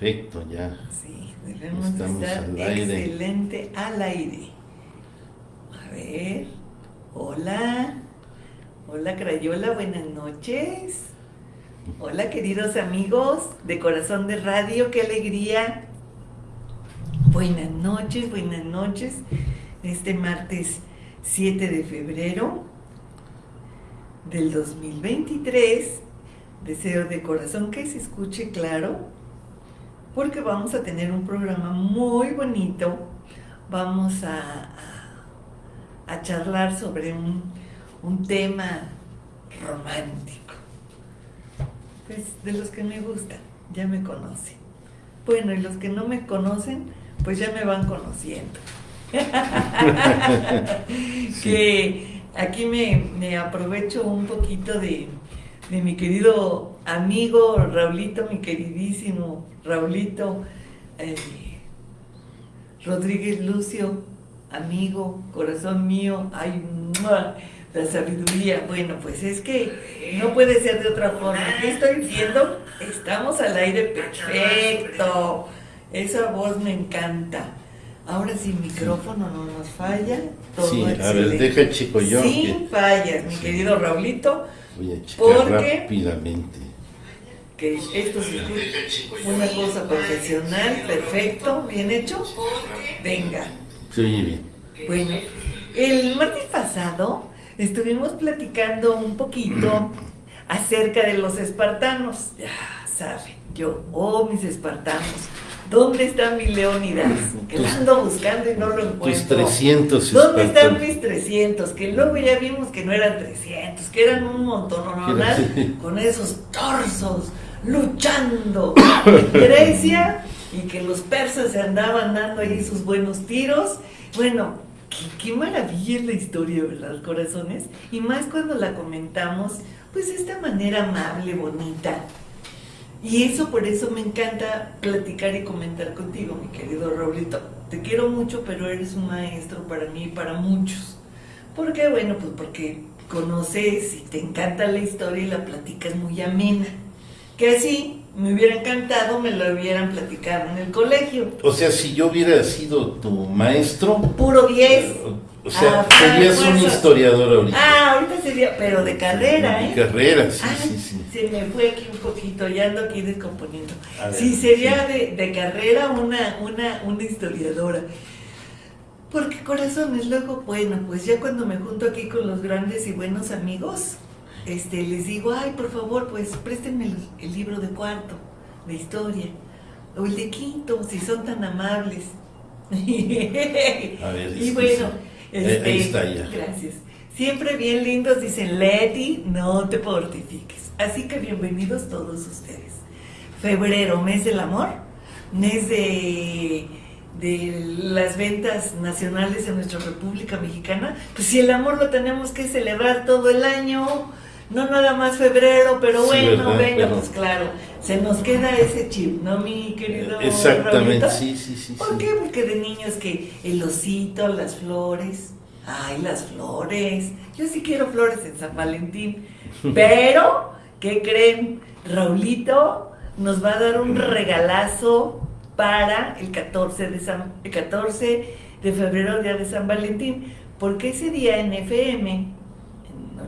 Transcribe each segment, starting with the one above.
Perfecto, ya. Sí, debemos estar excelente al aire. A ver. Hola. Hola, Crayola, buenas noches. Hola, queridos amigos de Corazón de Radio, qué alegría. Buenas noches, buenas noches. Este martes 7 de febrero del 2023. Deseo de corazón que se escuche claro porque vamos a tener un programa muy bonito. Vamos a, a, charlar sobre un, un, tema romántico. Pues de los que me gustan, ya me conocen. Bueno, y los que no me conocen, pues ya me van conociendo. que aquí me, me aprovecho un poquito de, de mi querido amigo Raulito, mi queridísimo Raulito, eh, Rodríguez Lucio, amigo, corazón mío, ay, la sabiduría. Bueno, pues es que no puede ser de otra forma. ¿Qué estoy viendo? Estamos al aire perfecto. Esa voz me encanta. Ahora sin micrófono no nos falla. Todo sí, a ver, deja chico yo. Sin fallas, mi querido Raulito. Voy a checar rápidamente. Que esto es una cosa profesional, perfecto, bien hecho. Venga. Se oye bien. Bueno, el martes pasado estuvimos platicando un poquito acerca de los espartanos. Ya saben, yo, oh, mis espartanos ¿Dónde está mi Leónidas? Que lo ando buscando y no lo encuentro. Tus 300. ¿Dónde están mis 300? Que luego ya vimos que no eran 300, que eran un montón, ¿no? Con esos torsos luchando en Grecia y que los persas se andaban dando ahí sus buenos tiros. Bueno, qué, qué maravilla es la historia, ¿verdad, corazones? Y más cuando la comentamos, pues de esta manera amable, bonita y eso por eso me encanta platicar y comentar contigo, mi querido Raulito. Te quiero mucho, pero eres un maestro para mí y para muchos. ¿Por qué? Bueno, pues porque conoces y te encanta la historia y la platicas muy amena. Que así me hubiera encantado me lo hubieran platicado en el colegio. O sea, si yo hubiera sido tu maestro... Puro 10. O sea, ah, serías un historiador ahorita. Ah, ahorita sería, pero de carrera, ¿eh? De carrera, sí, ah, sí, sí. Se me fue aquí un poquito, ya ando aquí descomponiendo. sí, sería De, de, carrera una, una, una historiadora. Porque corazones, luego, bueno, pues ya cuando me junto aquí con los grandes y buenos amigos, este, les digo, ay, por favor, pues préstenme el, el libro de cuarto, de historia, o el de quinto, si son tan amables. A ver, y bueno, este, ahí está ya. Gracias. Siempre bien lindos, dicen Leti, no te fortifiques. Así que bienvenidos todos ustedes. Febrero, mes del amor, mes de, de las ventas nacionales en nuestra República Mexicana. Pues si el amor lo tenemos que celebrar todo el año, no nada más febrero, pero bueno, venga, pues claro, se nos queda ese chip, ¿no, mi querido Exactamente, sí, sí, sí. ¿Por qué? Porque de niños que el osito, las flores, ay, las flores, yo sí quiero flores en San Valentín, pero, ¿qué creen? Raulito nos va a dar un regalazo para el 14 de, San, el 14 de febrero, día de San Valentín, porque ese día en FM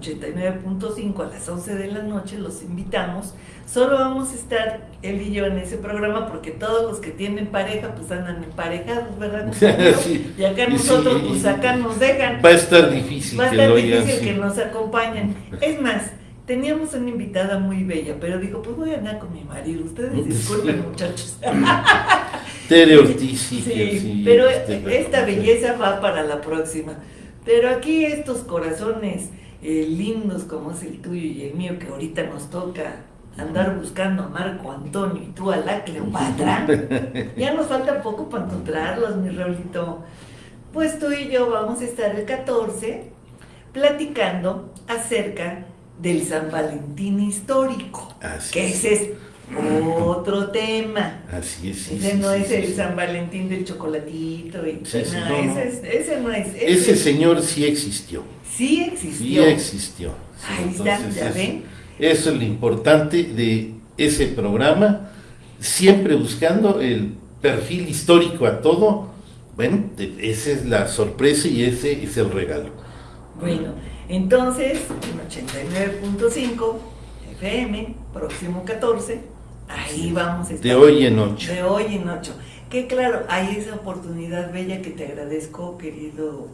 89.5 a las 11 de la noche, los invitamos. Solo vamos a estar él y yo en ese programa porque todos los que tienen pareja pues andan emparejados, ¿verdad? y acá nosotros pues acá nos dejan. Va a estar difícil. Va a estar difícil que nos acompañen. Es más, teníamos una invitada muy bella, pero dijo, pues voy a andar con mi marido, ustedes disculpen muchachos. Tere Ortiz, sí, pero este, esta belleza va para la próxima. Pero aquí estos corazones eh, lindos como es el tuyo y el mío, que ahorita nos toca andar buscando a Marco Antonio y tú a la Cleopatra, ya nos falta poco para encontrarlos, mi Raulito. Pues tú y yo vamos a estar el 14 platicando acerca del San Valentín histórico, que ese es otro tema. Así es. ese no es el San Valentín del chocolatito. Y, ese, no es. Ese, señor sí existió. Sí existió. Sí existió. Ahí está, ya ven. Eso es lo importante de ese programa. siempre buscando el perfil histórico a todo. Bueno, esa es la sorpresa y ese es el regalo. Bueno, entonces, en 89.5 FM, próximo 14, ahí vamos a estar. De hoy en ocho. De hoy en ocho. Que claro, hay esa oportunidad bella que te agradezco, querido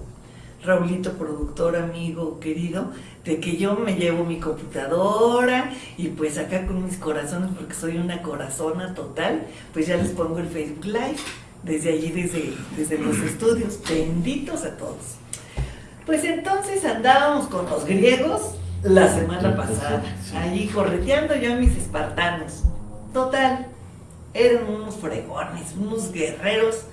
Raulito, productor, amigo, querido, de que yo me llevo mi computadora y pues acá con mis corazones, porque soy una corazona total, pues ya les pongo el Facebook Live desde allí, desde, desde los estudios. Benditos a todos. Pues entonces andábamos con los griegos la semana pasada, allí correteando yo a mis espartanos. Total, eran unos fregones, unos guerreros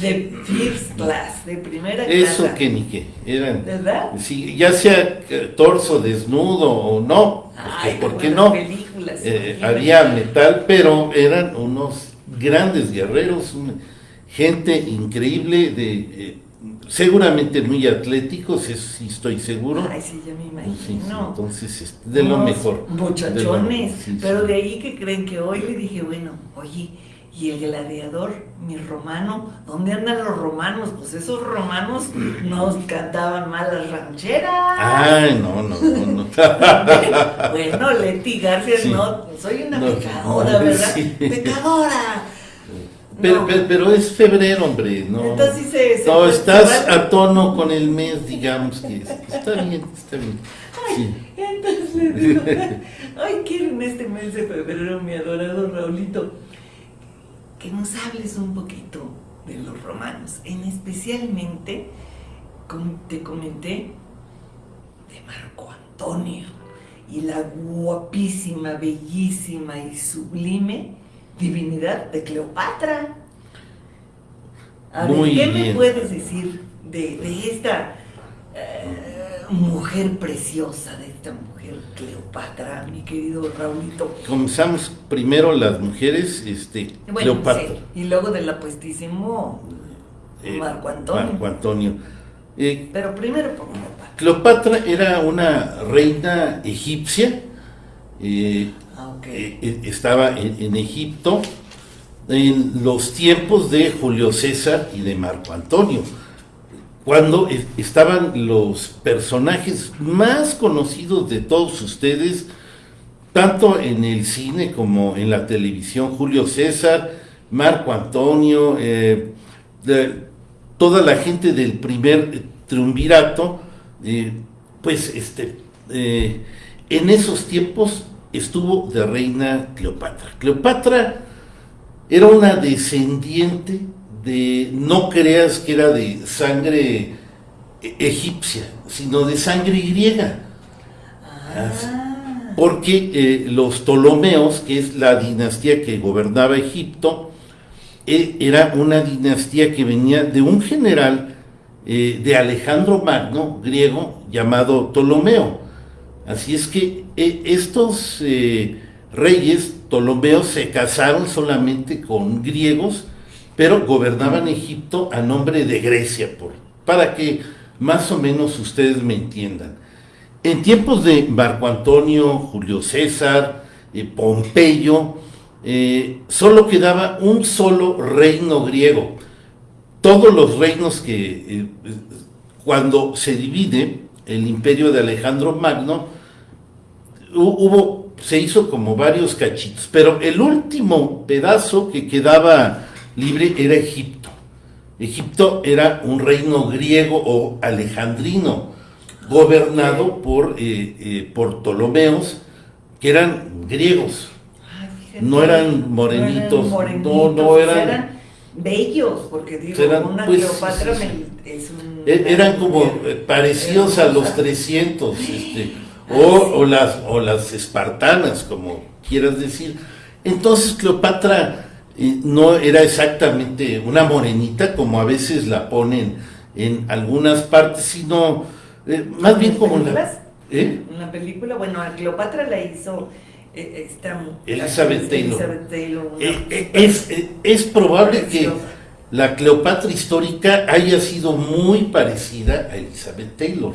de first class, de primera clase. Eso que ni qué, eran. ¿Verdad? Sí, ya sea torso desnudo o no, Ay, ¿por qué no? películas, Eh, había metal, pero eran unos grandes guerreros, gente increíble, de eh, seguramente muy atléticos, eso sí estoy seguro. Ay, sí, ya me Sí, sí, imagino. entonces, este, de lo mejor. de lo- Muchachones. sí, sí. Pero de ahí que creen que hoy le dije, bueno, oye, y el gladiador, mi romano, ¿dónde andan los romanos? Pues esos romanos nos cantaban mal las rancheras. Ay, no, no, no, no. bueno, Leti García, Sí. no, soy una No, pecadora, no, ¿verdad? sí. Pecadora. Pero, pero, pero es febrero, hombre, no. Entonces se- se no, estás a tono con el mes, digamos que está bien, está bien. Sí. Entonces le digo, ay, quiero en este mes de febrero, mi adorado Raulito, que nos hables un poquito de los romanos, en especialmente, como te comenté, de Marco Antonio y la guapísima, bellísima y sublime divinidad de Cleopatra. A ver, ¿qué me puedes decir de, de esta eh, mujer preciosa, de esta mujer Cleopatra, mi querido Raulito? Comenzamos primero las mujeres, este, Bueno, Cleopatra. sí, Y luego del apuestísimo eh, Marco Antonio. Marco Antonio. Eh, Pero primero por Cleopatra. Cleopatra era una reina egipcia, eh, Ah, estaba en, en Egipto en los tiempos de Julio César y de Marco Antonio, cuando estaban los personajes más conocidos de todos ustedes, tanto en el cine como en la televisión, Julio César, Marco Antonio, eh, toda la gente del primer triunvirato, eh, pues este, eh, en esos tiempos estuvo de reina Cleopatra. Cleopatra era una descendiente de, no creas que era de sangre e- egipcia, sino de sangre griega. Ah, Porque eh, los Ptolomeos, que es la dinastía que gobernaba Egipto, eh, era una dinastía que venía de un general eh, de Alejandro Magno, griego, llamado Ptolomeo. Así es que eh, estos eh, reyes Ptolomeos se casaron solamente con griegos, pero gobernaban Egipto a nombre de Grecia, por, para que más o menos ustedes me entiendan. En tiempos de Marco Antonio, Julio César, eh, Pompeyo, eh, solo quedaba un solo reino griego. Todos los reinos que eh, eh, cuando se divide el imperio de Alejandro Magno, hu- hubo, se hizo como varios cachitos, pero el último pedazo que quedaba libre era Egipto. Egipto era un reino griego o alejandrino, gobernado por, eh, eh, por Ptolomeos, que eran griegos. ay. No eran morenitos, no, morenitos, no eran- bellos, porque digo, Eran, una pues, Cleopatra sí, me- es un... E- Eran como eh, parecidos a los 300, este, o, o las, o las espartanas, como quieras decir. Entonces Cleopatra eh, no era exactamente una morenita, como a veces la ponen en algunas partes, sino eh, más bien como la... ¿eh? La película, bueno, a Cleopatra la hizo eh, esta mu- Elizabeth Taylor. Elizabeth Taylor, una- Eh, eh, es, eh, es probable que la Cleopatra histórica haya sido muy parecida a Elizabeth Taylor.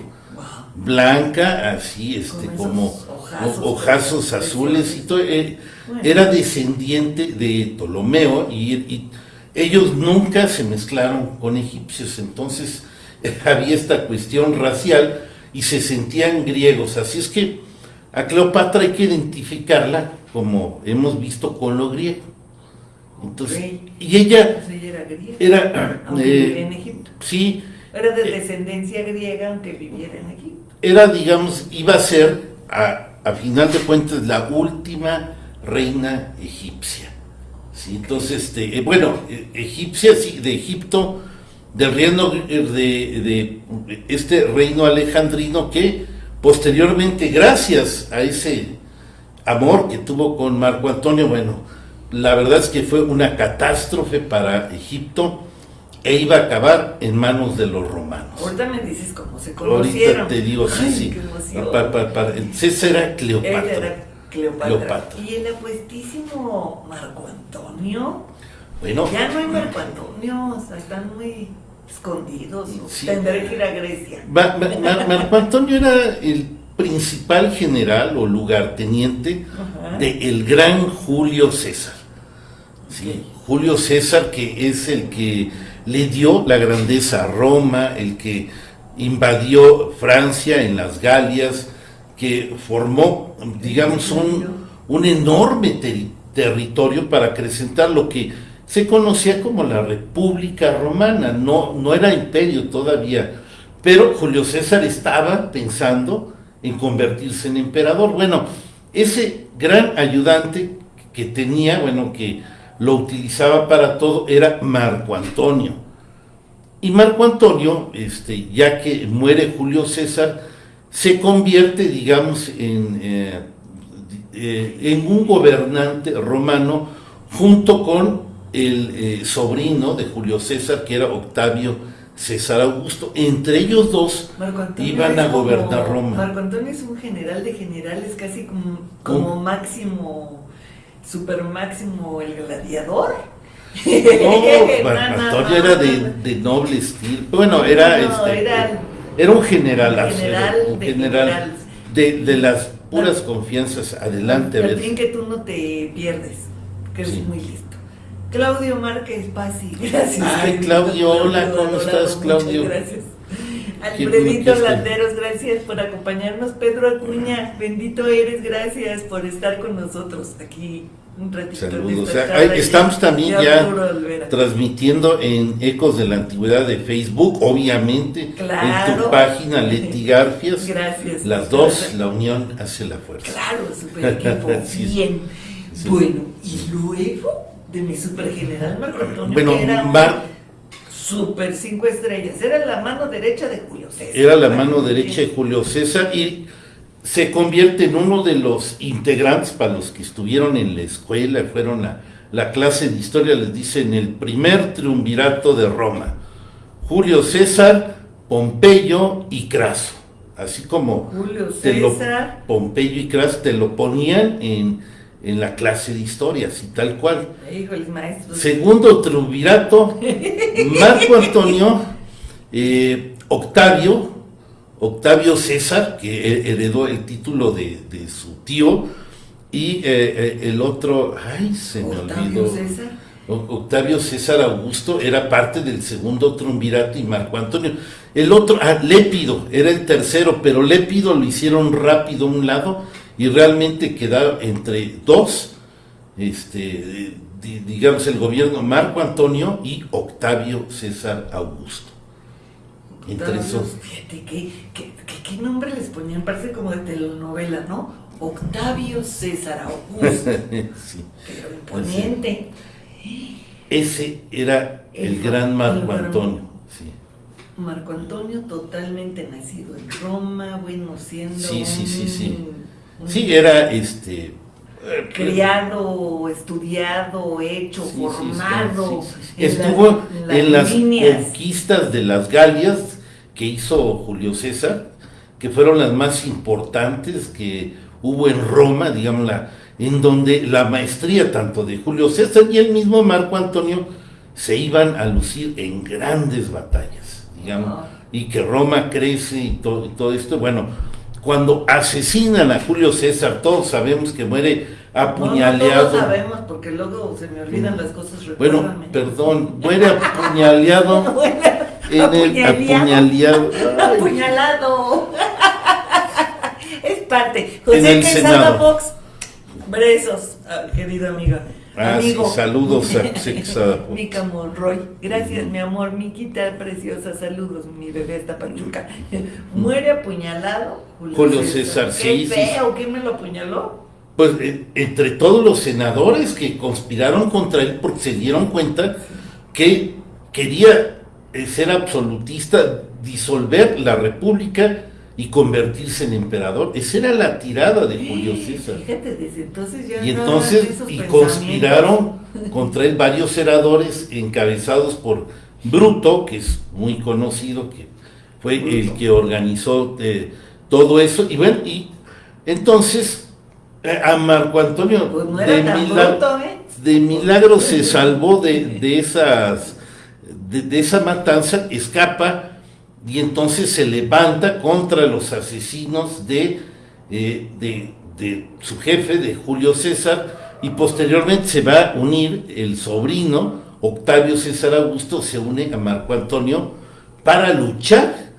Blanca, así, este, como ojazos, azules y todo. Eh, era descendiente de Ptolomeo y, ellos nunca se mezclaron con egipcios, entonces había esta cuestión racial y se sentían griegos. Así es que a Cleopatra hay que identificarla como hemos visto con lo griego. Entonces, y ella, era, eh, en Egipto. Sí. Era de descendencia griega aunque viviera en Egipto. Era, digamos, iba a ser, a, a final de cuentas, la última reina egipcia. ¿sí? Entonces, este, eh, bueno, eh, egipcia, sí, de Egipto, del reino de, de este reino alejandrino que posteriormente, gracias a ese amor que tuvo con Marco Antonio, bueno, la verdad es que fue una catástrofe para Egipto e iba a acabar en manos de los romanos. Ahorita me dices cómo se conocieron. Ahorita te digo, sí, sí. César era Cleopatra. era Cleopatra. Y el apuestísimo Marco Antonio. Bueno. Ya no hay Marco Antonio, o sea, están muy escondidos. Tendré que ir a Grecia. Marco Antonio era el principal general o lugarteniente de el gran Julio César. ¿sí? Julio César que es el que le dio la grandeza a Roma, el que invadió Francia en las Galias, que formó, digamos, un, un enorme territorio para acrecentar lo que se conocía como la República Romana, no, no era imperio todavía, pero Julio César estaba pensando en convertirse en emperador. Bueno, ese gran ayudante que tenía, bueno, que lo utilizaba para todo, era Marco Antonio. Y Marco Antonio, este, ya que muere Julio César, se convierte, digamos, en, eh, eh, en un gobernante romano junto con el eh, sobrino de Julio César, que era Octavio César Augusto. Entre ellos dos iban a gobernar Roma. Marco Antonio es un general de generales, casi como, máximo, super máximo, el gladiador. No, Marco Antonio era de, noble estilo. Bueno, era, este, era, un general, general, un general de, las puras confianzas. Adelante. Al fin que tú no te pierdes, que es muy listo. Claudio Márquez Pasi, gracias. Ay, Claudio, hola, ¿cómo estás, Claudio? Gracias. Alfredito Landeros, gracias por acompañarnos. Pedro Acuña, bendito eres, gracias por estar con nosotros aquí un ratito. Saludos. estamos también ya transmitiendo en Ecos de la Antigüedad de Facebook, obviamente, en tu página Leti Garfias. Gracias. Las dos, la unión hace la fuerza. Claro, super equipo. Bien. Bueno, y luego de mi super general Marco Antonio, bueno, Mar... super cinco estrellas. Era la mano derecha de Julio César. Era la mano derecha de Julio César y se convierte en uno de los integrantes para los que estuvieron en la escuela, fueron a la clase de historia, les dicen el primer triunvirato de Roma. Julio César, Pompeyo y Craso. Así como Julio César, Pompeyo y Craso te lo ponían en en la clase de historia, así tal cual. Segundo triunvirato, Marco Antonio, eh, Octavio, Octavio César, que heredó el título de, su tío, y eh, eh, el otro, ay, se me olvidó. César? Octavio César Augusto era parte del segundo triunvirato y Marco Antonio. El otro, ah, Lépido, era el tercero, pero Lépido lo hicieron rápido a un lado y realmente quedaba entre dos, este, digamos, el gobierno Marco Antonio y Octavio César Augusto. Entre esos. Fíjate, ¿qué, qué, nombre les ponían? Parece como de telenovela, ¿no? Octavio César Augusto. sí. Pero imponente. Ese era el, gran Marco Antonio. Sí. Marco Antonio totalmente nacido en Roma, bueno, siendo sí, sí, sí, sí. Sí, era este criado, estudiado, hecho, formado. Estuvo en, las, conquistas de las Galias que hizo Julio César, que fueron las más importantes que hubo en Roma, digamos, en donde la maestría tanto de Julio César y el mismo Marco Antonio se iban a lucir en grandes batallas, digamos. y que Roma crece y y todo esto. Bueno, cuando asesinan a Julio César, todos sabemos que muere apuñaleado. No, todos sabemos porque luego se me olvidan las cosas. Bueno, perdón, muere apuñaleado. en el apuñaleado. Apuñalado. es parte. José Quesada Fox, besos, querido amigo. Ah, Amigo. saludos a Mica Monroy. Gracias, mi amor. Miquita preciosa. Saludos, mi bebé está pachuca. Muere apuñalado. Julio, César, sí. Qué feo. ¿Quién me lo apuñaló? Pues eh, entre todos los senadores que conspiraron contra él porque se dieron cuenta que quería eh, ser absolutista, disolver la república y convertirse en emperador. Esa era la tirada de Julio César. Fíjate, desde entonces ya y entonces y conspiraron contra él varios senadores encabezados por Bruto, que es muy conocido, que fue el que organizó eh, todo eso. Y bueno, y entonces eh, a Marco Antonio pues de, milagro, ¿eh? de, milagro, se salvó de, de esas de, de esa matanza, escapa y entonces se levanta contra los asesinos de, eh, de, su jefe, de Julio César, y posteriormente se va a unir el sobrino, Octavio César Augusto, se une a Marco Antonio para luchar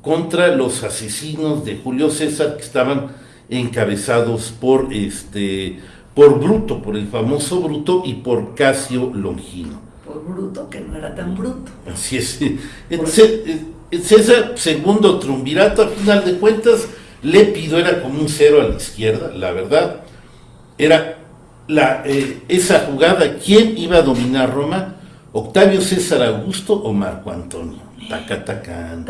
contra los asesinos de Julio César que estaban encabezados por este por Bruto, por el famoso Bruto y por Casio Longino. Por Bruto, que no era tan bruto. Así es. Entonces, César segundo triunvirato, a final de cuentas, Lépido era como un cero a la izquierda, la verdad. Era la, eh, esa jugada, ¿quién iba a dominar Roma? ¿Octavio César Augusto o Marco Antonio? Tacatacán.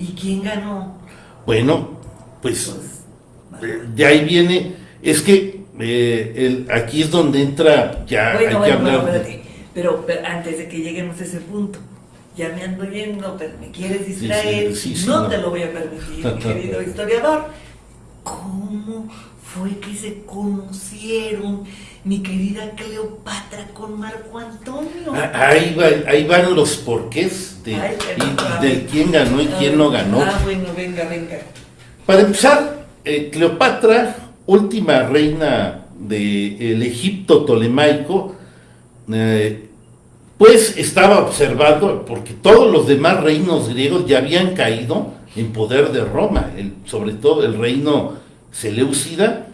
¿Y quién ganó? Bueno, pues, pues de ahí viene, es que eh, el, aquí es donde entra, ya hay que hablar. pero, pero antes de que lleguemos a ese punto, ya me ando yendo, pero me quieres distraer, no, te lo voy a permitir, querido historiador. ¿Cómo fue que se conocieron mi querida Cleopatra con Marco Antonio? Ah, ahí, ahí van los porqués de, y, quién ganó y quién no ganó. Ah, bueno, venga, venga. Para empezar, eh, Cleopatra, última reina del de Egipto tolemaico, eh, pues estaba observando, porque todos los demás reinos griegos ya habían caído en poder de Roma, sobre todo el reino Seleucida,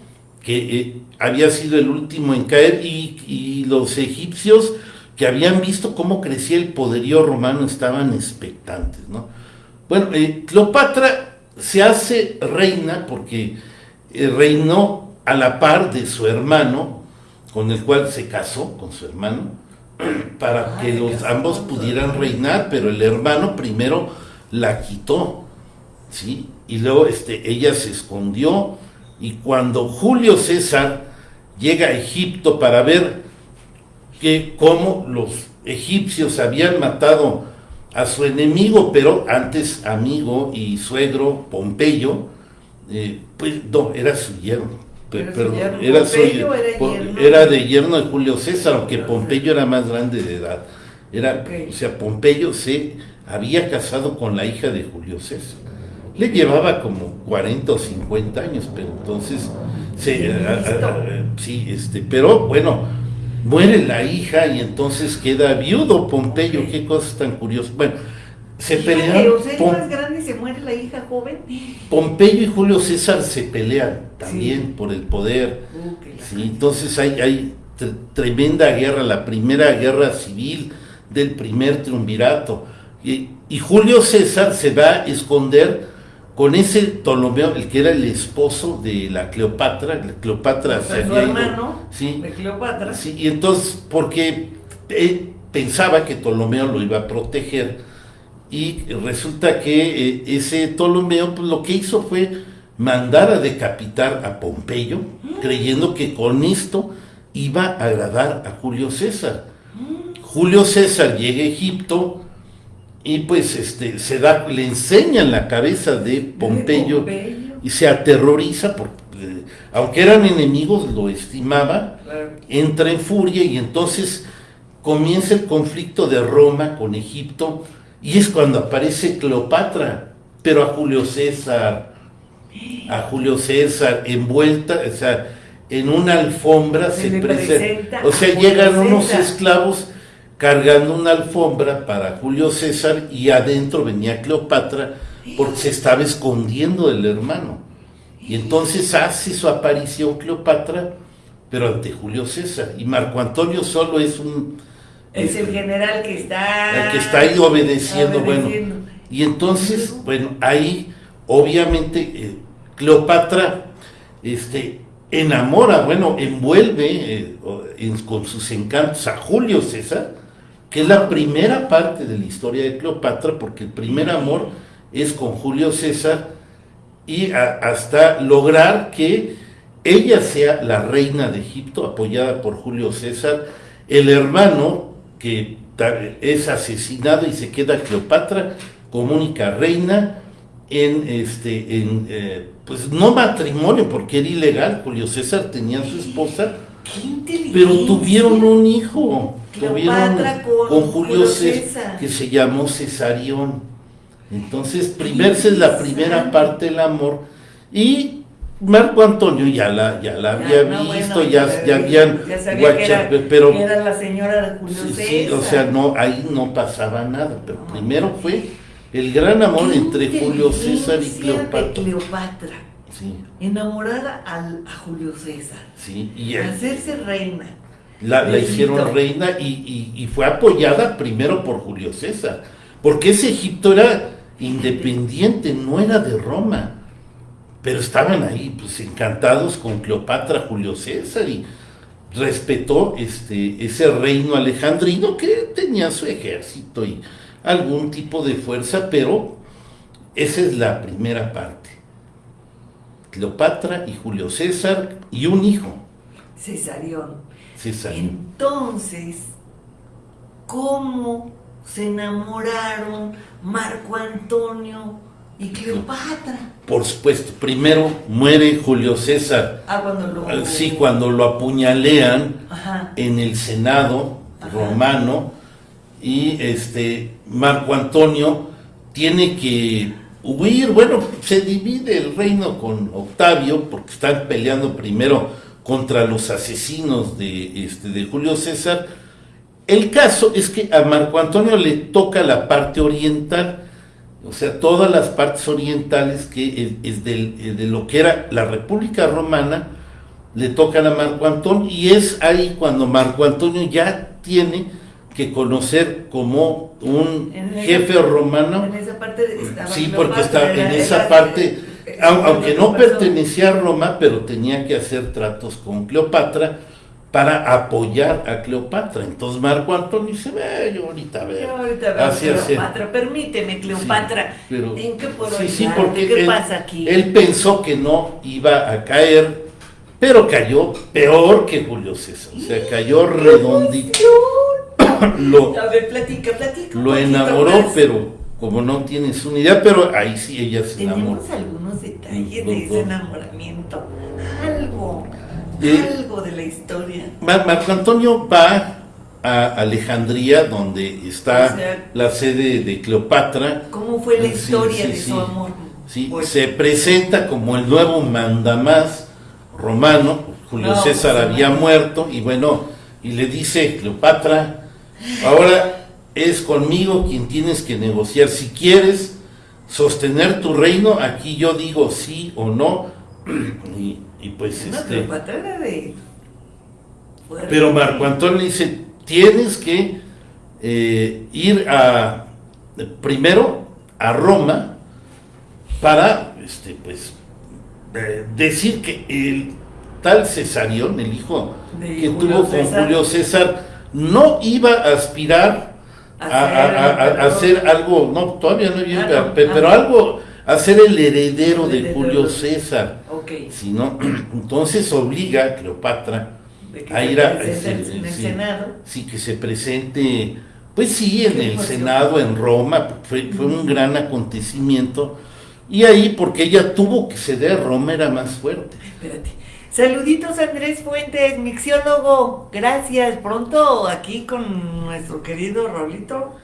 que eh, había sido el último en caer, y, los egipcios que habían visto cómo crecía el poderío romano estaban expectantes. ¿no? Bueno, eh, Cleopatra se hace reina porque eh, reinó a la par de su hermano, con el cual se casó, con su hermano, para que los ambos pudieran reinar, pero el hermano primero la quitó, ¿sí? Y luego este, ella se escondió y cuando Julio César llega a Egipto para ver que cómo los egipcios habían matado a su enemigo, pero antes amigo y suegro Pompeyo, eh, pues no, era su yerno pero, era, era, de yerno de Julio César, aunque Pompeyo era más grande de edad. Era, O sea, Pompeyo se había casado con la hija de Julio César. Le llevaba como 40 o 50 años, pero entonces, sí, este, pero bueno, muere la hija y entonces queda viudo Pompeyo, qué cosas tan curiosas. Bueno, se pelean. más grande se muere la hija joven. Pompeyo y Julio César se pelean también por el poder. Uh, entonces hay, hay tremenda guerra, la primera guerra civil del primer triunvirato. Y, Julio César se va a esconder con ese Ptolomeo, el que era el esposo de la Cleopatra. Cleopatra se su hermano ¿sí? de Cleopatra. Sí, y entonces, porque él pensaba que Ptolomeo lo iba a proteger y resulta que eh, ese Ptolomeo pues, lo que hizo fue mandar a decapitar a Pompeyo, creyendo que con esto iba a agradar a Julio César. Julio César llega a Egipto y pues este, se da, le enseñan la cabeza de Pompeyo, y se aterroriza porque aunque eran enemigos, lo estimaba, entra en furia y entonces comienza el conflicto de Roma con Egipto Y es cuando aparece Cleopatra, pero a Julio César, a Julio César envuelta, o sea, en una alfombra se, presenta, o sea, llegan unos esclavos cargando una alfombra para Julio César y adentro venía Cleopatra porque se estaba escondiendo del hermano. Y entonces hace su aparición Cleopatra, pero ante Julio César. Y Marco Antonio solo es un... Es el general que está... El que está ahí obedeciendo, bueno. Y entonces, bueno, ahí obviamente eh, Cleopatra este, enamora, bueno, envuelve eh, con sus encantos a Julio César, que es la primera parte de la historia de Cleopatra, porque el primer amor es con Julio César y hasta lograr que ella sea la reina de Egipto, apoyada por Julio César, el hermano que es asesinado y se queda Cleopatra como única reina en este en eh, pues no matrimonio porque era ilegal Julio César tenía a su esposa pero tuvieron un hijo tuvieron con, Julio César, que se llamó Cesarión. Entonces primero es la primera parte del amor y Marco Antonio ya la, ya la había visto, ya, ya habían ya pero era la señora de Julio César. Sí, o sea, no, ahí no pasaba nada, pero primero fue el gran amor entre Julio César y Cleopatra. Cleopatra. Sí. Enamorada a Julio César. Sí, y hacerse reina. La, hicieron reina y, y, fue apoyada primero por Julio César, porque ese Egipto era independiente, no era de Roma, pero estaban ahí pues encantados con Cleopatra, Julio César y respetó este, ese reino alejandrino que tenía su ejército y algún tipo de fuerza, pero esa es la primera parte. Cleopatra y Julio César y un hijo. Cesarión. Entonces, ¿cómo se enamoraron Marco Antonio y Cleopatra? Por supuesto, primero muere Julio César. Ah, cuando lo... Sí, cuando lo apuñalean en el Senado romano y este Marco Antonio tiene que huir, bueno, se divide el reino con Octavio porque están peleando primero contra los asesinos de, este, de Julio César. El caso es que a Marco Antonio le toca la parte oriental, o sea, todas las partes orientales que es, de lo que era la República Romana, le tocan a Marco Antonio y es ahí cuando Marco Antonio ya tiene que conocer como un jefe romano. En esa parte Sí, porque está en esa parte, aunque no pertenecía a Roma, pero tenía que hacer tratos con Cleopatra para apoyar a Cleopatra. Entonces Marco Antonio dice, ve, yo ahorita veo. Yo ahorita veo Cleopatra, permíteme Cleopatra, ¿en qué puedo sí, sí, porque ¿Qué pasa aquí? Él pensó que no iba a caer, pero cayó peor que Julio César, o sea, cayó redondito. lo, lo enamoró, pero como no tienes una idea, pero ahí sí ella se enamoró. Tenemos algunos detalles de ese enamoramiento, algo, algo de la historia. Marco Antonio va a Alejandría, donde está la sede de Cleopatra. ¿Cómo fue la historia de su amor? Sí, pues se presenta como el nuevo mandamás romano, Julio César pues, había muerto, y bueno, y le dice Cleopatra, Ahora es conmigo quien tienes que negociar. Si quieres sostener tu reino, aquí yo digo sí o no. Y, pues este. Pero Marco Antonio dice: tienes que eh, ir a primero a Roma para este, pues eh, decir que el tal Cesarión, el hijo que tuvo con Julio César, no iba a aspirar a, hacer algo, no, todavía no iba, ah, pero, algo, a ser el heredero de Julio César. Sino, entonces obliga a Cleopatra a ir a... en el Senado. Sí, que se presente, pues sí, en el Senado, en Roma, fue, fue un gran acontecimiento. Y ahí, porque ella tuvo que ceder, Roma era más fuerte. Espérate. Saluditos Andrés Fuentes, mixiólogo. Gracias. Pronto aquí con nuestro querido Rolito.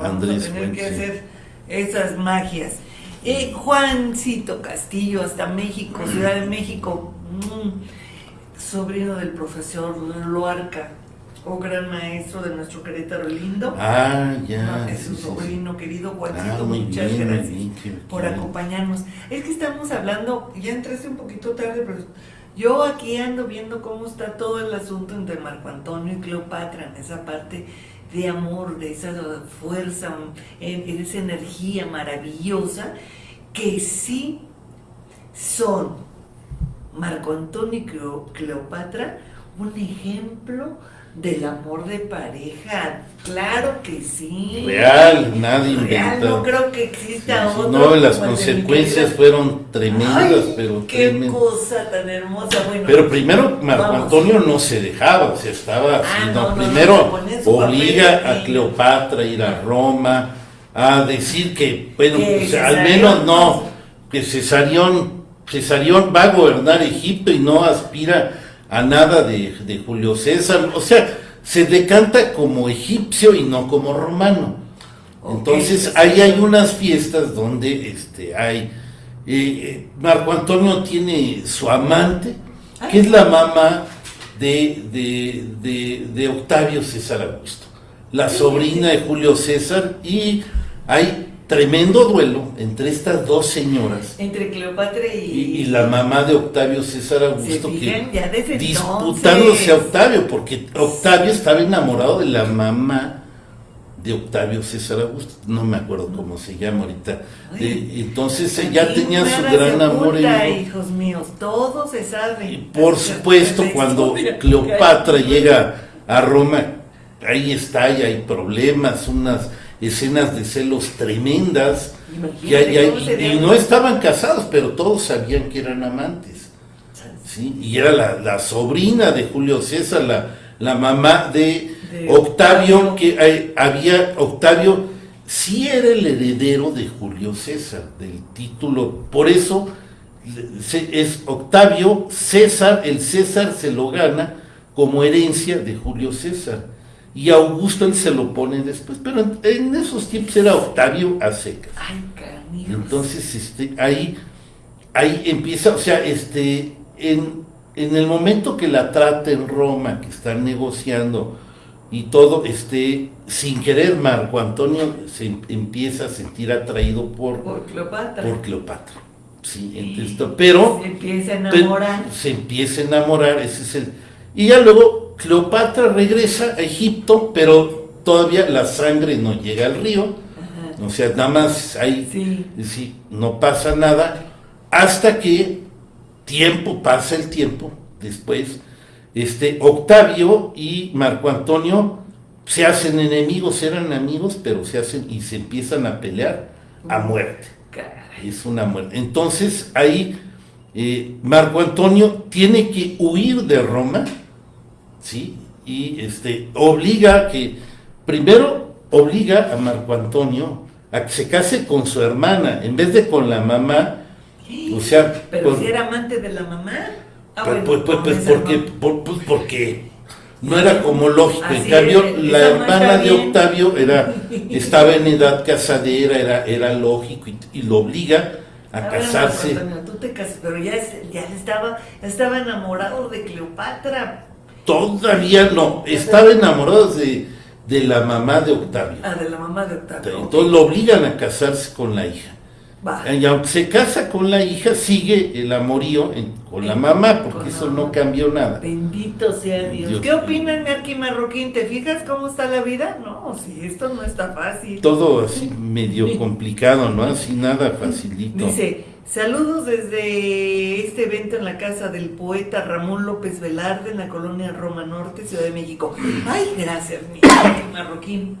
Vamos a tener que hacer esas magias. Eh, Juancito Castillo, hasta México, Ciudad de México, mm, sobrino del profesor Loarca, o gran maestro de nuestro Querétaro lindo. Ah, ya. es su sobrino querido Juancito, ah, muchas gracias por acompañarnos. Es que estamos hablando, ya entraste un poquito tarde, pero yo aquí ando viendo cómo está todo el asunto entre Marco Antonio y Cleopatra en esa parte de amor, de esa fuerza, de esa energía maravillosa, que sí son Marco Antonio y Cleopatra un ejemplo del amor de pareja, claro que sí. Real, nadie inventó. no creo que exista otro. No, las consecuencias fueron tremendas, pero qué cosa tan hermosa. Bueno, pero primero Marco Antonio no se dejaba, o sea, estaba, ah, primero obliga a Cleopatra a ir a Roma a decir que, bueno, pues, al menos no, que Cesarión, Cesarión va a gobernar Egipto y no aspira a nada de, Julio César, o sea, se decanta como egipcio y no como romano. Entonces ahí hay unas fiestas donde este, hay, eh, eh, Marco Antonio tiene su amante, que es la mamá de, de, de Octavio César Augusto, la sobrina de Julio César, y hay tremendo duelo entre estas dos señoras. Entre Cleopatra y... Y, la mamá de Octavio César Augusto, que disputándose a Octavio, porque Octavio estaba enamorado de la mamá de Octavio César Augusto, no me acuerdo cómo se llama ahorita. entonces ya tenía su gran amor. hijos míos, todo se sabe. Y por supuesto, cuando Cleopatra llega a Roma, ahí está, y hay problemas, unas escenas de celos tremendas. y, no estaban casados, pero todos sabían que eran amantes. ¿sí? Y era la, sobrina de Julio César, la, la mamá de, Octavio, que había, Octavio sí era el heredero de Julio César, del título. Por eso es Octavio César, el César se lo gana como herencia de Julio César y Augusto él se lo pone después, pero en, esos tiempos era Octavio a secas. Ay, Entonces, este, ahí, ahí empieza, o sea, este, en, en el momento que la trata en Roma, que están negociando y todo, este, sin querer Marco Antonio se em, empieza a sentir atraído por, por Cleopatra. Por Cleopatra. Sí, entonces, pero se empieza a enamorar. se empieza a enamorar, ese es el. Y ya luego Cleopatra regresa a Egipto, pero todavía la sangre no llega al río, o sea, nada más ahí sí. no pasa nada, hasta que tiempo, pasa el tiempo, después, este, Octavio y Marco Antonio se hacen enemigos, eran amigos, pero se hacen y se empiezan a pelear a muerte. Es una muerte. Entonces ahí eh, Marco Antonio tiene que huir de Roma, ¿sí? Y este, obliga que, primero obliga a Marco Antonio a que se case con su hermana, en vez de con la mamá, o sea... Pero si era amante de la mamá. Ah, pues, pues, pues, porque, pues, porque no era como lógico. en cambio, la hermana de Octavio era, estaba en edad casadera, era, era lógico y, lo obliga a, casarse. tú te casas, pero ya, ya estaba, estaba enamorado de Cleopatra. Todavía no, estaba enamorado de, de la mamá de Octavio. Ah, de la mamá de Octavio. Entonces lo obligan a casarse con la hija. Y aunque se casa con la hija, sigue el amorío con la mamá, porque eso no cambió nada. Bendito sea Dios. ¿Qué opinan, Merky Marroquín? ¿Te fijas cómo está la vida? No, si esto no está fácil. Todo así medio complicado, ¿no? Así nada facilito. Dice, Saludos desde este evento en la casa del poeta Ramón López Velarde en la colonia Roma Norte, Ciudad de México. Ay, gracias, mi marroquín.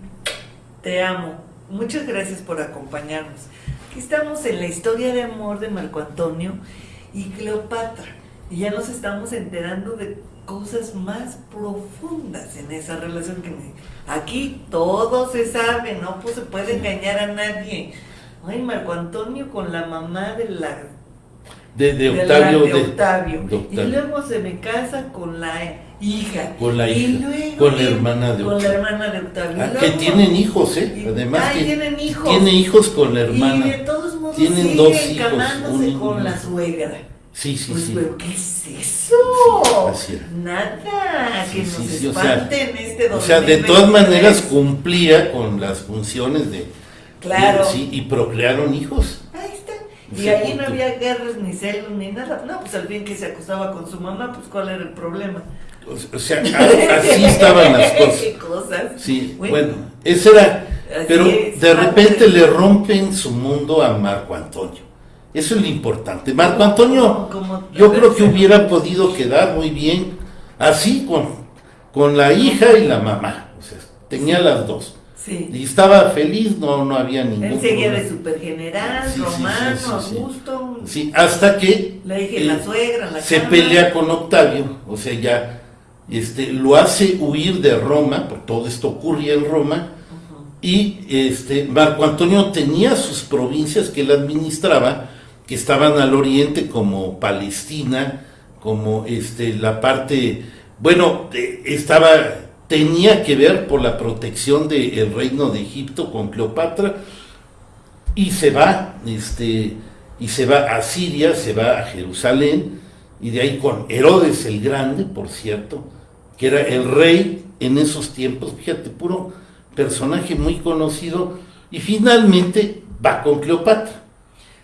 Te amo. Muchas gracias por acompañarnos. Aquí estamos en la historia de amor de Marco Antonio y Cleopatra. Y ya nos estamos enterando de cosas más profundas en esa relación que aquí todo se sabe, no pues, se puede engañar a nadie Ay, Marco Antonio con la mamá de la... De, Octavio, de, Octavio. Y luego se me casa con la hija. Con la hija. Y luego con la hermana de Octavio. Con la hermana de Octavio. Ah, que tienen hijos, ¿eh? Además que tienen hijos. Tiene hijos con la hermana. Y de todos modos tienen sigue dos hijos. Un, con la suegra. Sí, sí, pues, sí. Pero ¿qué es eso? Así era. Nada, que Sí, nos sí, sí, o espanten sea, este O sea, de 2023. todas maneras cumplía con las funciones de... Claro. de- sí, y procrearon hijos. Ahí está. Y ahí no punto. había guerras, ni celos, ni nada. No, pues al fin que se acostaba con su mamá, pues ¿cuál era el problema? O sea, así estaban las cosas. Qué cosas. Sí, bueno, ese era... Así Pero es, de repente le rompen su mundo a Marco Antonio. Eso es lo importante. Marco Antonio, yo creo que hubiera podido quedar muy bien así con, con la hija y la mamá. O sea, tenía las dos. Sí. Y estaba feliz, no, no había ningún Él seguía problema. de supergeneral, Sí, romano. Augusto. Sí, hasta que Le dije eh, la suegra, la se cama. pelea con Octavio, o sea, ya este, lo hace huir de Roma, porque todo esto ocurría en Roma, y este, Marco Antonio tenía sus provincias que él administraba, que estaban al oriente, como Palestina, como este, la parte, bueno, eh, estaba, tenía que ver por la protección del reino de Egipto con Cleopatra, y se va, este, y se va a Siria, se va a Jerusalén, y de ahí con Herodes el Grande, por cierto, que era el rey en esos tiempos, fíjate, puro personaje muy conocido, y finalmente va con Cleopatra.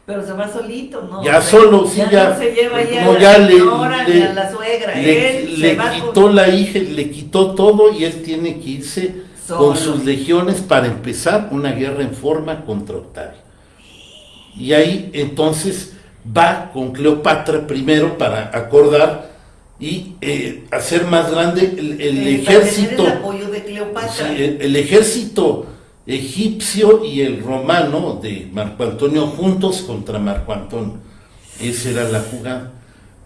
Pero se va solito, ¿no? Ya O sea, solo, sí, ya, no se lleva ya a la le- señora ni le- a la suegra. Le, Él le quitó con- la hija, le quitó todo y él tiene que irse Solo. con sus legiones para empezar una guerra en forma contra Octavio. Y ahí entonces va con Cleopatra primero para acordar y eh, hacer más grande el, ejército. el apoyo de Cleopatra. Sí, el, el ejército egipcio y el romano de Marco Antonio juntos contra Marco Antonio. Esa era la jugada.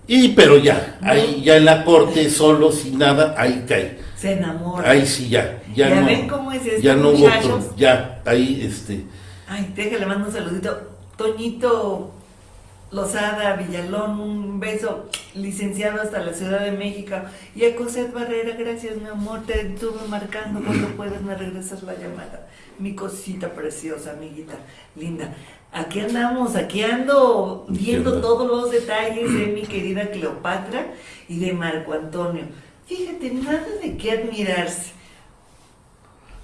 Y pero ya, ahí ya en la corte, solo, sin nada, ahí cae. Se enamora. Ahí sí ya, ya, Ya no, ven cómo es esto, ya no hubo muchachos. otro, ya, ahí este, Ay, déjale, mando un saludito. Toñito Lozada Villalón, un beso, licenciado hasta la Ciudad de México. Y a Cosette Barrera, gracias, mi amor, te estuve marcando. Cuando puedas me regresas la llamada. Mi cosita preciosa, amiguita, linda. Aquí andamos, aquí ando viendo todos los detalles de mi querida Cleopatra y de Marco Antonio. Fíjate, nada de qué admirarse.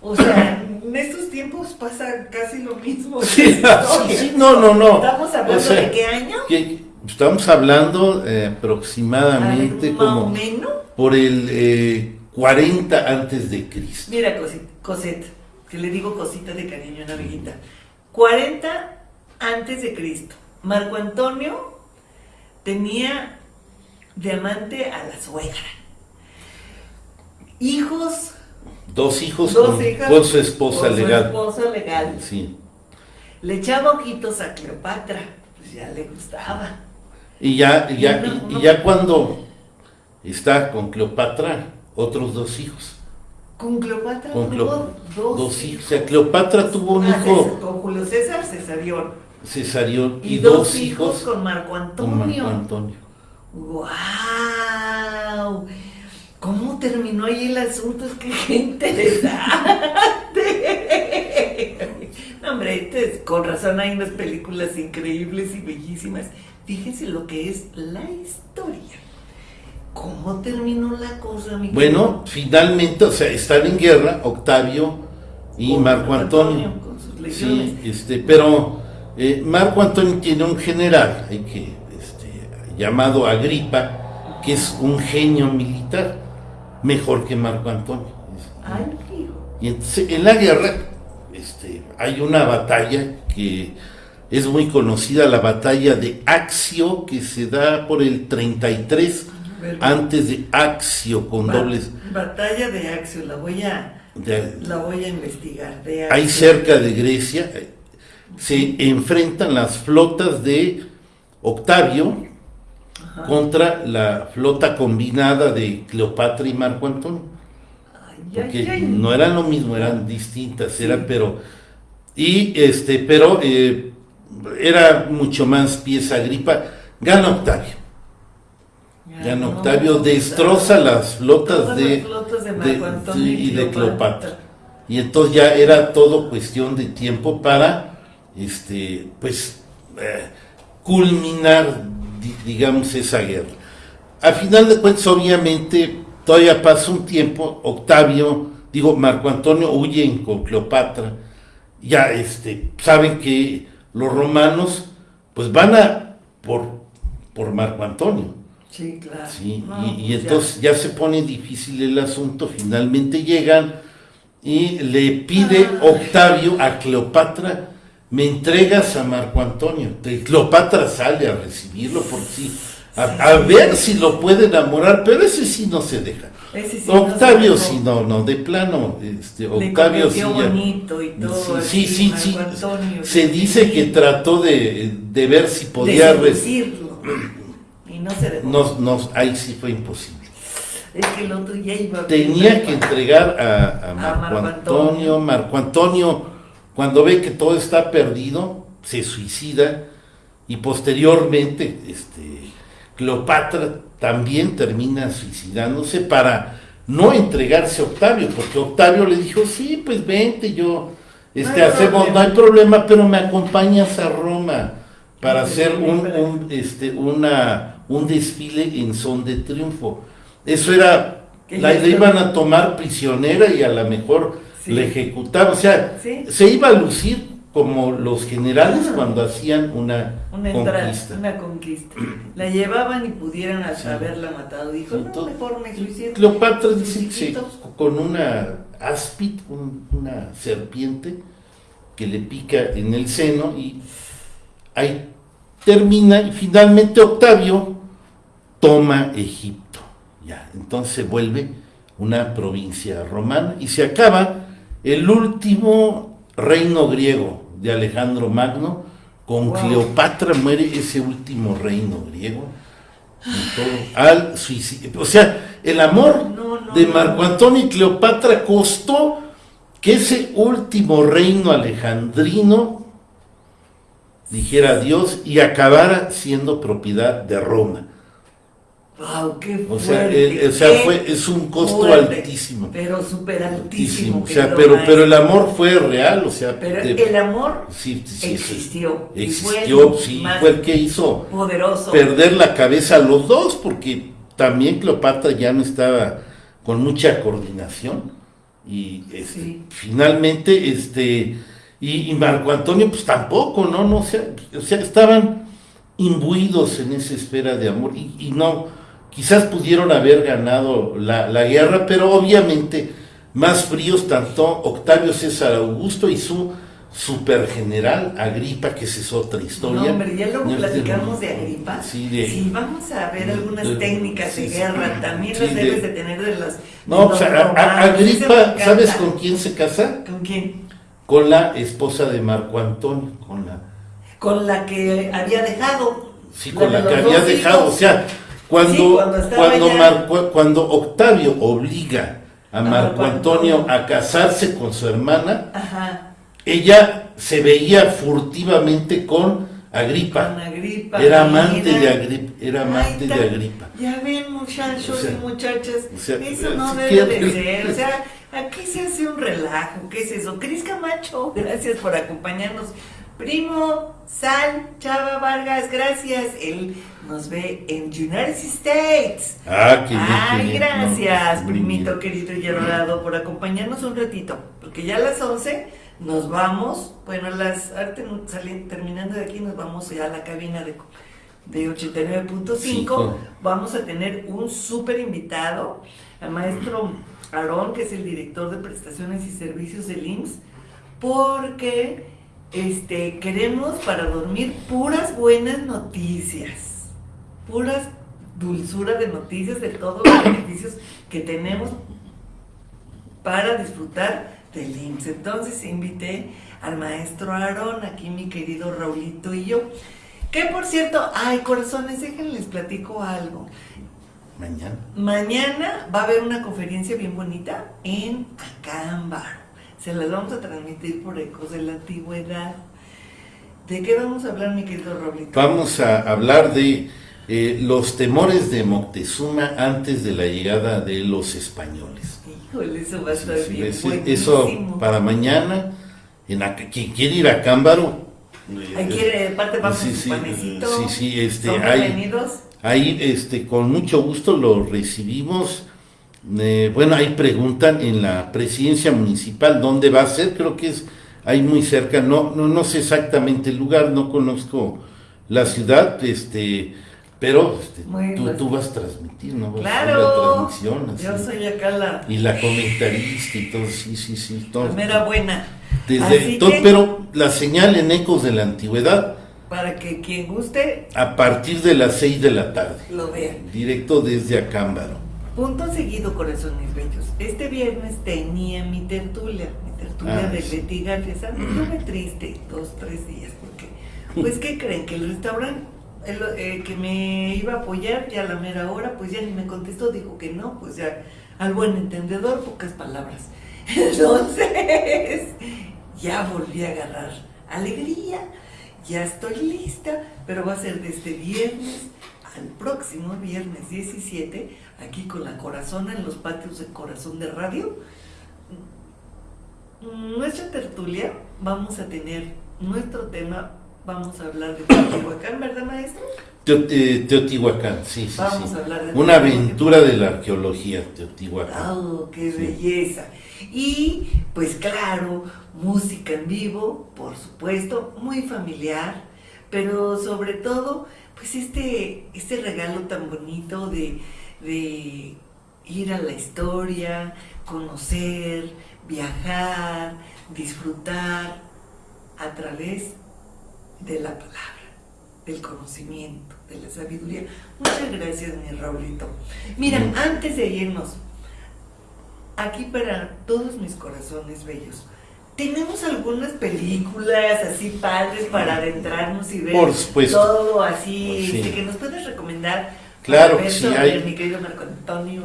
O sea, en estos tiempos pasa casi lo mismo. Sí, sí, sí, no, no, no. ¿Estamos hablando O sea, de qué año? que estamos hablando eh, aproximadamente o como menos. por el eh, 40 antes de Cristo. Mira, Cosette, que le digo cosita de cariño a una amiguita. 40 antes de Cristo. Marco Antonio tenía de amante a la suegra. Hijos, Dos hijos dos con, hijas. con su esposa con su legal. esposa legal. Sí. Le echaba ojitos a Cleopatra, pues ya le gustaba. Y ya, y ya, No, y- no. ya cuando está con Cleopatra, otros dos hijos. Con Cleopatra Con tuvo dos, dos hijos. O sea, Cleopatra tuvo un Ah, César- hijo con Julio César Cesarión. cesarión y, Y, dos, dos hijos hijos con Marco con Antonio. Marco Antonio. ¡Wow! ¿Cómo terminó ahí el asunto? Es que qué interesante. No, hombre, este es- con razón hay unas películas increíbles y bellísimas. Fíjense lo que es la historia. ¿Cómo terminó la cosa, mi Bueno, finalmente, o sea, están en guerra Octavio y Con Marco Antonio. Antonio, con sus legiones. Sí, este, pero eh, Marco Antonio tiene un general hay que, este, llamado Agripa, que es un genio militar, mejor que Marco Antonio. Ay, hijo. Y entonces en la guerra este, hay una batalla que es muy conocida, la batalla de Axio, que se da por el 33 ¿Verdad? antes de Axio con Ba- dobles. Batalla de Axio, la voy a, de- la voy a investigar. De ahí cerca de Grecia eh, se enfrentan las flotas de Octavio Ajá. contra la flota combinada de Cleopatra y Marco Antonio. Ay, porque ay, ay. no eran lo mismo, eran distintas, eran, pero, y este, pero eh, era mucho más pieza gripa, gana Octavio. Ya no, Octavio destroza las flotas de, y de Cleopatra. Y entonces ya era todo cuestión de tiempo para, este, pues, eh, culminar, digamos, esa guerra. A final de cuentas, obviamente, todavía pasa un tiempo, Octavio, digo, Marco Antonio huyen con Cleopatra, ya este, saben que los romanos, pues van a por, por Marco Antonio. Sí, claro. y, pues entonces ya. se pone difícil el asunto, finalmente llegan y le pide ah. Octavio a Cleopatra, me entregas a Marco Antonio. Cleopatra sale a recibirlo por sí, a, ver si lo puede enamorar, pero ese sí no se deja. Octavio sí, no, no, de plano, este, Octavio sí. bonito y todo. Sí, sí, sí. se dice que trató de, de ver si podía. recibirlo y no se dejó. ahí sí fue imposible. Es que el otro ya iba. Tenía que entregar a, a, Marco, Antonio. Marco Antonio, cuando ve que todo está perdido, se suicida y posteriormente, este, Cleopatra también termina suicidándose para no entregarse a Octavio, porque Octavio le dijo, sí, pues vente, yo, este, hacemos, no hay problema, pero me acompañas a Roma para hacer un, este, una, un desfile en son de triunfo. Eso era, la, iban a tomar prisionera y a lo mejor le ejecutaban, o sea, se iba a lucir como los generales ah. cuando hacían una, conquista. una conquista. La llevaban y pudieran haberla matado. Dijo, no, mejor me suicido. Cleopatra dice con una áspid, una serpiente que le pica en el seno y ahí termina y finalmente Octavio toma Egipto. Ya, entonces se vuelve una provincia romana y se acaba el último reino griego de Alejandro Magno, con Cleopatra muere ese último reino griego. al suicidio. O sea, el amor de Marco Antonio y Cleopatra costó que ese último reino alejandrino dijera adiós y acabara siendo propiedad de Roma. Wow, qué o sea, o sea fue, es un costo altísimo. Pero súper altísimo. O sea, pero, pero el amor fue real, o sea. Pero el amor existió. Existió, sí, fue el que hizo poderoso. perder la cabeza a los dos, porque también Cleopatra ya no estaba con mucha coordinación. Y este, finalmente, este, y, Marco Antonio, pues tampoco, ¿no? no o, sea, o sea, estaban imbuidos en esa esfera de amor y, y no quizás pudieron haber ganado la, guerra, pero obviamente más fríos tanto Octavio César Augusto y su supergeneral Agripa, que esa es otra historia. No, hombre, ya luego platicamos de Agripa. Sí, vamos a ver algunas técnicas de guerra, también las debes de, tener de las... No, pues Agripa, ¿sabes con quién se casa? ¿Con quién? Con la esposa de Marco Antonio, con la... Con la que había dejado. Sí, con la, que había dejado, o sea cuando, cuando, cuando, Octavio obliga a Marco Antonio a casarse con su hermana, ella se veía furtivamente con Agripa. Era amante de Agripa. Era amante de Agripa. Ya ven, muchachos y muchachas, eso no debe de ser. O sea, aquí se hace un relajo. ¿Qué es eso? Cris Camacho, gracias por acompañarnos. Primo, Sal, Chava Vargas, gracias. Él nos ve en United States. Ah, qué Ay, gracias, primito querido y adorado, por acompañarnos un ratito. Porque ya a las 11 nos vamos. Bueno, las terminando de aquí, nos vamos ya a la cabina de, de 89.5. Vamos a tener un súper invitado, al maestro Aarón, que es el director de prestaciones y servicios del IMSS, porque este, queremos para dormir puras buenas noticias, puras dulzura de noticias de todos los beneficios que tenemos para disfrutar del IMSS. Entonces invité al maestro Aarón, aquí mi querido Raulito y yo. Que por cierto, ay corazones, déjenles platico algo. Mañana. Mañana va a haber una conferencia bien bonita en Acámbaro se las vamos a transmitir por ecos de la antigüedad. ¿De qué vamos a hablar, mi querido Roblito? Vamos a hablar de eh, los temores de Moctezuma antes de la llegada de los españoles. Híjole, eso va a estar bien. eso para mañana, en quien quiere ir a Cámbaro. Hay que parte vamos sí, sí, panecito. Sí, sí, este, hay, ahí, este, con mucho gusto lo recibimos. Eh, bueno, ahí preguntan en la presidencia municipal dónde va a ser, creo que es ahí muy cerca, no, no, no sé exactamente el lugar, no conozco la ciudad, este, pero este, tú, vas a transmitir, ¿no? claro, la transmisión. Yo soy acá la... Y la comentarista y todo, sí, sí, sí. Todo, buena. Desde, pero la señal en Ecos de la Antigüedad. Para que quien guste... A partir de las 6 de la tarde. Lo vean. Directo desde Acámbaro. Punto seguido, corazones bellos. Este viernes tenía mi tertulia, mi tertulia ah, de Betty García. me triste dos, tres días, porque, pues, ¿qué creen? Que el restaurante el, eh, que me iba a apoyar ya a la mera hora, pues ya ni me contestó, dijo que no, pues ya al buen entendedor, pocas palabras. Entonces, ya volví a agarrar alegría, ya estoy lista, pero va a ser de este viernes al próximo viernes 17, aquí con la corazón en los patios de corazón de radio. Nuestra tertulia vamos a tener nuestro tema vamos a hablar de Teotihuacán, ¿verdad, maestro? Eh, Teotihuacán, sí, sí. Vamos a hablar de Una aventura de la arqueología, Teotihuacán. ¡Oh, qué belleza! Y, pues claro, música en vivo, por supuesto, muy familiar, pero sobre todo, pues este, este regalo tan bonito de, de ir a la historia, conocer, viajar, disfrutar a través de la palabra, del conocimiento, de la sabiduría. Muchas gracias, mi Raulito. Mira, antes de irnos, aquí para todos mis corazones bellos, tenemos algunas películas así padres para adentrarnos y ver todo así, este, que nos puedes recomendar. Claro, sí, hay,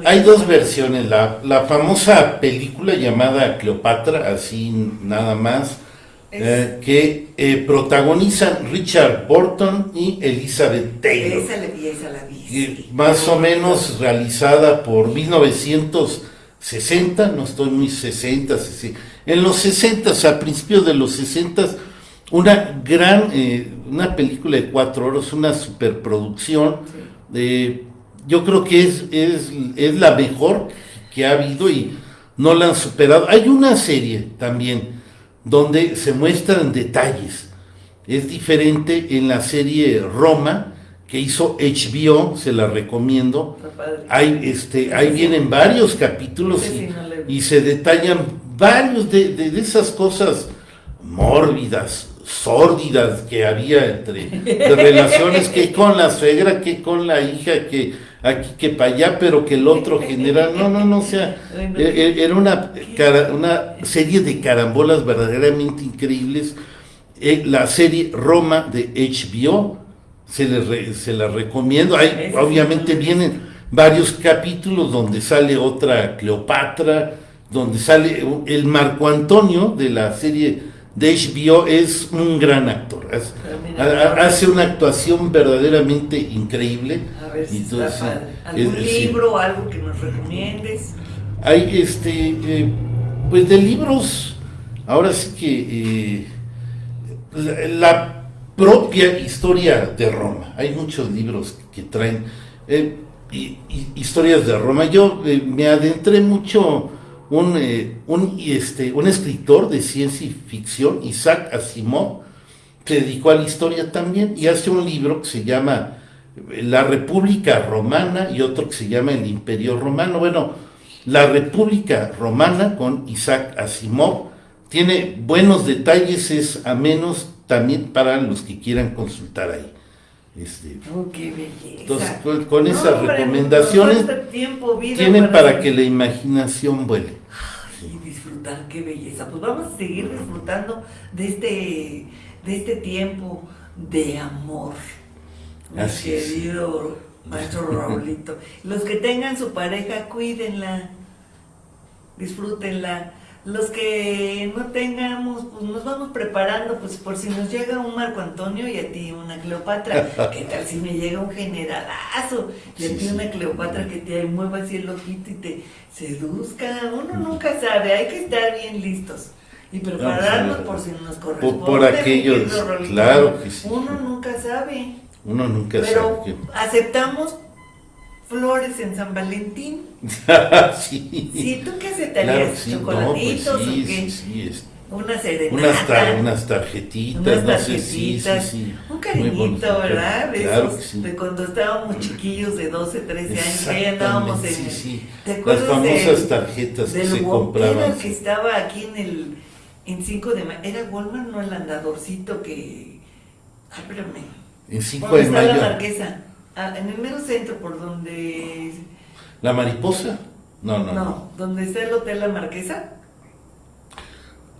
hay dos versiones, la, la famosa película llamada Cleopatra, así nada más, eh, que eh, protagonizan Richard Burton y Elizabeth Taylor. Esa, esa la vi. Más o menos realizada por 1960, no estoy muy 60, en los 60, a principios de los 60, una gran, eh, una película de cuatro horas, una superproducción. Yo creo que es, es, es la mejor que ha habido y no la han superado. Hay una serie también donde se muestran detalles. Es diferente en la serie Roma, que hizo HBO, se la recomiendo. Hay, este, ahí vienen varios capítulos y, se detallan varios de, esas cosas mórbidas, sórdidas que había entre de relaciones que con la suegra, que con la hija, que aquí que para allá, pero que el otro general, no, no, no, o sea, e, e, era una, una serie de carambolas verdaderamente increíbles. Eh, la serie Roma de HBO, se, le se la recomiendo, Hay, obviamente vienen varios capítulos donde sale otra Cleopatra, donde sale el Marco Antonio de la serie de HBO es un gran actor. Hace una actuación verdaderamente increíble. A ver si ¿Algún libro o algo que nos recomiendes? Hay este, eh, pues de libros, ahora sí que eh, la, propia historia de Roma. Hay muchos libros que traen eh, historias de Roma. Yo me adentré mucho un, eh, un, este, un escritor de ciencia y ficción, Isaac Asimov, se dedicó a la historia también y hace un libro que se llama eh, La República Romana y otro que se llama El Imperio Romano. Bueno, la República Romana con Isaac Asimov tiene buenos detalles, es a menos también para los que quieran consultar ahí. Este, oh, qué belleza. Entonces, con, esas recomendaciones tienen para que la imaginación vuele. y disfrutar, qué belleza. Pues vamos a seguir disfrutando de este, de este tiempo de amor. Así querido maestro Raulito. Los que tengan su pareja, cuídenla, disfrútenla, los que no tengamos, pues nos vamos preparando, pues por si nos llega un Marco Antonio y a ti una Cleopatra, ¿qué tal si me llega un generalazo? Y a ti una Cleopatra que te mueva así el ojito y te seduzca, uno nunca sabe, hay que estar bien listos y prepararnos por si nos corresponde. Por, aquellos, claro que sí. Uno nunca sabe. Uno nunca Pero sabe. aceptamos flores en San Valentín. sí. Sí, ¿tú qué aceptarías? ¿Chocolatitos pues o qué? Sí, Una serenata. Unas, tar unas tarjetitas. Unas tarjetitas. sí, un cariñito, ¿verdad? De, claro esos, de cuando estábamos chiquillos de 12, 13 años, que andábamos en... Sí, sí. ¿Te acuerdas Las famosas tarjetas que se compraban. que estaba aquí en el... En 5 de mayo. ¿Era Walmart no el andadorcito que... Ay, espérame. En 5 de mayo. la marquesa? Ah, en el mero centro, por donde... ¿La mariposa? No, no. No, donde está el Hotel La Marquesa.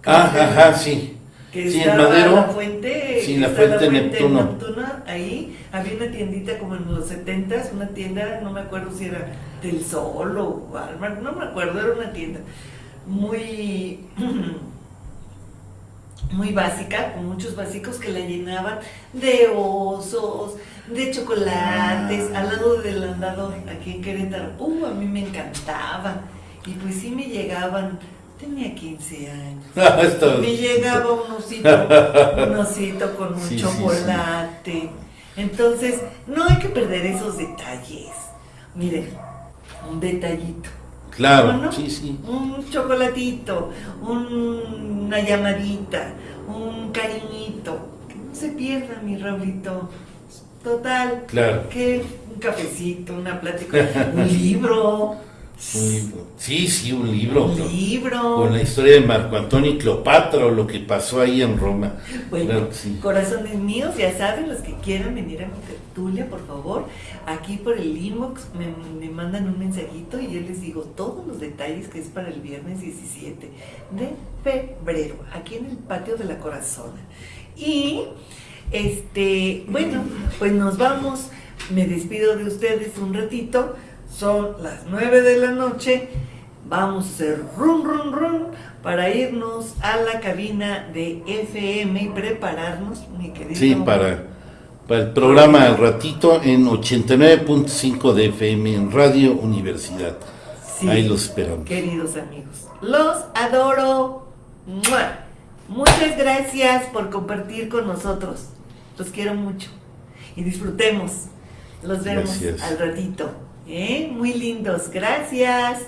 Ah, ajá, sí. Que sí, en Madero. La fuente, sí, la fuente, la fuente Neptuno. Neptuno. Ahí había una tiendita como en los 70 una tienda, no me acuerdo si era del Sol o Walmart, no me acuerdo, era una tienda muy muy básica, con muchos básicos que la llenaban de osos, de chocolates, al lado del andador, aquí en Querétaro. Uh, a mí me encantaba. Y pues sí me llegaban, tenía 15 años. Ah, me llegaba un osito, un osito con un chocolate. Entonces, no hay que perder esos detalles. Miren, un detallito. Claro, sí, sí. Un chocolatito, una llamadita, un cariñito. Que no se pierda, mi Raulito. Total. Claro. Que un cafecito, una plática, un libro. Un libro. Sí, sí, un libro. Un libro. Con la historia de Marco Antonio y Cleopatra o lo que pasó ahí en Roma. Bueno, corazones míos, ya saben, los que quieran venir a mi tertulia, por favor, aquí por el inbox me, mandan un mensajito y yo les digo todos los detalles que es para el viernes 17 de febrero, aquí en el patio de la Corazona. Y, este, bueno, pues nos vamos. Me despido de ustedes un ratito son las 9 de la noche. Vamos a hacer run, run para irnos a la cabina de FM y prepararnos, mi querido. Sí, para, para el programa al ratito en 89.5 de FM en Radio Universidad. Ahí los esperamos. Queridos amigos, los adoro. Muchas gracias por compartir con nosotros. Los quiero mucho. Y disfrutemos. Los vemos al ratito. ¿Eh? Muy lindos, gracias.